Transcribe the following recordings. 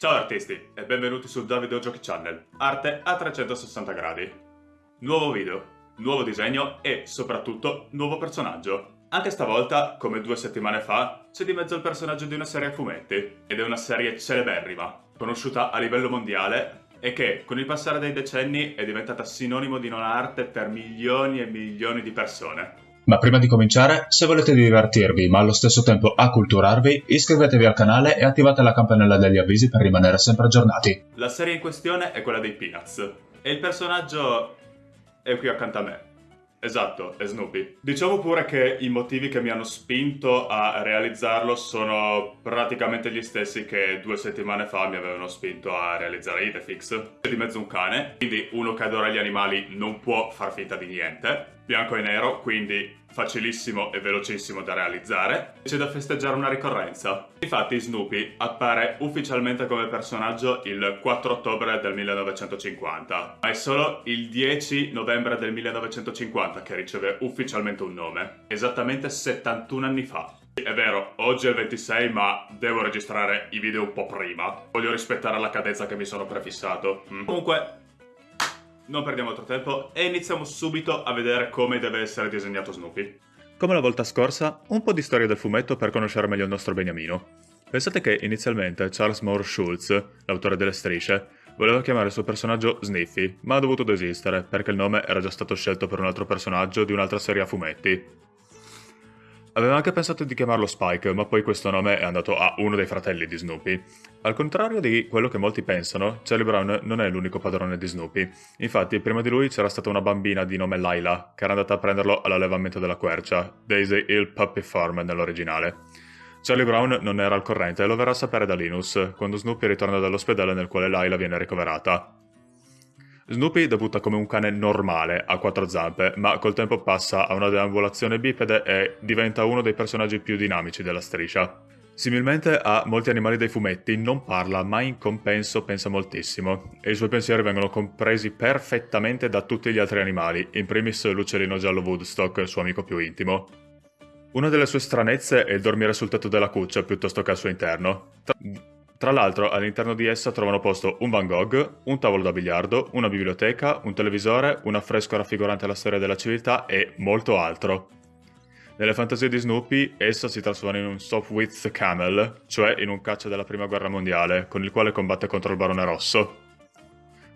Ciao artisti e benvenuti sul Davido Giochi Channel, arte a 360 gradi. Nuovo video, nuovo disegno e soprattutto nuovo personaggio. Anche stavolta, come due settimane fa, c'è di mezzo il personaggio di una serie a fumetti, ed è una serie celeberrima, conosciuta a livello mondiale e che, con il passare dei decenni, è diventata sinonimo di non arte per milioni e milioni di persone. Ma prima di cominciare, se volete divertirvi ma allo stesso tempo acculturarvi, iscrivetevi al canale e attivate la campanella degli avvisi per rimanere sempre aggiornati. La serie in questione è quella dei Peanuts e il personaggio è qui accanto a me. Esatto, è Snoopy. Diciamo pure che i motivi che mi hanno spinto a realizzarlo sono praticamente gli stessi che due settimane fa mi avevano spinto a realizzare Idefix. C'è di mezzo un cane, quindi uno che adora gli animali non può far finta di niente bianco e nero, quindi facilissimo e velocissimo da realizzare. C'è da festeggiare una ricorrenza. Infatti Snoopy appare ufficialmente come personaggio il 4 ottobre del 1950, ma è solo il 10 novembre del 1950 che riceve ufficialmente un nome, esattamente 71 anni fa. È vero, oggi è il 26, ma devo registrare i video un po' prima. Voglio rispettare la cadenza che mi sono prefissato. Comunque, non perdiamo altro tempo e iniziamo subito a vedere come deve essere disegnato Snoopy. Come la volta scorsa, un po' di storia del fumetto per conoscere meglio il nostro beniamino. Pensate che inizialmente Charles Moore Schultz, l'autore delle strisce, voleva chiamare il suo personaggio Sniffy, ma ha dovuto desistere perché il nome era già stato scelto per un altro personaggio di un'altra serie a fumetti, Aveva anche pensato di chiamarlo Spike, ma poi questo nome è andato a uno dei fratelli di Snoopy. Al contrario di quello che molti pensano, Charlie Brown non è l'unico padrone di Snoopy. Infatti, prima di lui c'era stata una bambina di nome Laila, che era andata a prenderlo all'allevamento della quercia, Daisy Hill Puppy Farm nell'originale. Charlie Brown non era al corrente e lo verrà a sapere da Linus, quando Snoopy ritorna dall'ospedale nel quale Laila viene ricoverata. Snoopy debutta come un cane normale, a quattro zampe, ma col tempo passa a una deambulazione bipede e diventa uno dei personaggi più dinamici della striscia. Similmente a molti animali dei fumetti, non parla, ma in compenso pensa moltissimo, e i suoi pensieri vengono compresi perfettamente da tutti gli altri animali, in primis l'uccellino giallo Woodstock, il suo amico più intimo. Una delle sue stranezze è il dormire sul tetto della cuccia piuttosto che al suo interno. Tra tra l'altro all'interno di essa trovano posto un Van Gogh, un tavolo da biliardo, una biblioteca, un televisore, un affresco raffigurante la storia della civiltà e molto altro. Nelle fantasie di Snoopy, essa si trasforma in un Softwith Camel, cioè in un caccia della prima guerra mondiale, con il quale combatte contro il Barone Rosso.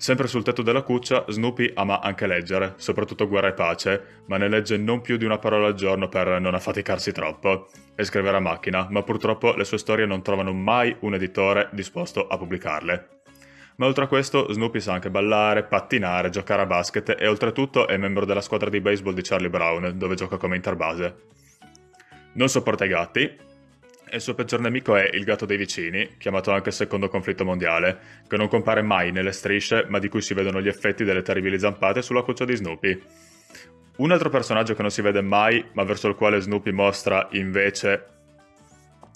Sempre sul tetto della cuccia, Snoopy ama anche leggere, soprattutto Guerra e Pace, ma ne legge non più di una parola al giorno per non affaticarsi troppo, e scrivere a macchina, ma purtroppo le sue storie non trovano mai un editore disposto a pubblicarle. Ma oltre a questo, Snoopy sa anche ballare, pattinare, giocare a basket e oltretutto è membro della squadra di baseball di Charlie Brown, dove gioca come interbase. Non sopporta i gatti, e il suo peggior nemico è il gatto dei vicini, chiamato anche secondo conflitto mondiale, che non compare mai nelle strisce, ma di cui si vedono gli effetti delle terribili zampate sulla cuccia di Snoopy. Un altro personaggio che non si vede mai, ma verso il quale Snoopy mostra, invece,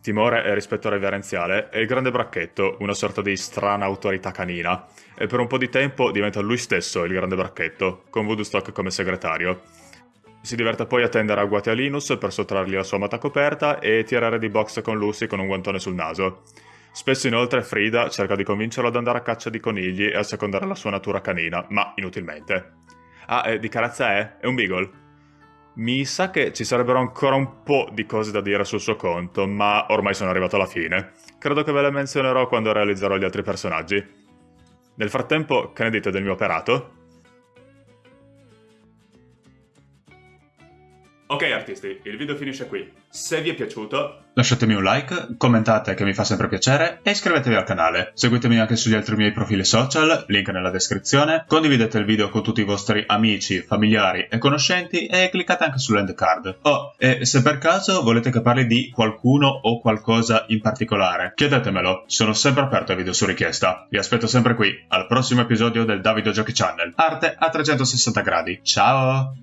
timore e rispetto reverenziale, è il grande bracchetto, una sorta di strana autorità canina, e per un po' di tempo diventa lui stesso il grande bracchetto, con Woodstock come segretario. Si diverte poi a tendere agguati a Linus per sottrargli la sua mata coperta e tirare di box con Lucy con un guantone sul naso. Spesso inoltre Frida cerca di convincerlo ad andare a caccia di conigli e a secondare la sua natura canina, ma inutilmente. Ah, e di carazza è? È un beagle. Mi sa che ci sarebbero ancora un po' di cose da dire sul suo conto, ma ormai sono arrivato alla fine. Credo che ve le menzionerò quando realizzerò gli altri personaggi. Nel frattempo, che ne dite del mio operato? Ok artisti, il video finisce qui. Se vi è piaciuto... Lasciatemi un like, commentate che mi fa sempre piacere e iscrivetevi al canale. Seguitemi anche sugli altri miei profili social, link nella descrizione. Condividete il video con tutti i vostri amici, familiari e conoscenti e cliccate anche sull'end card. Oh, e se per caso volete che parli di qualcuno o qualcosa in particolare, chiedetemelo. Sono sempre aperto ai video su richiesta. Vi aspetto sempre qui, al prossimo episodio del Davido Giochi Channel. Arte a 360 gradi. Ciao!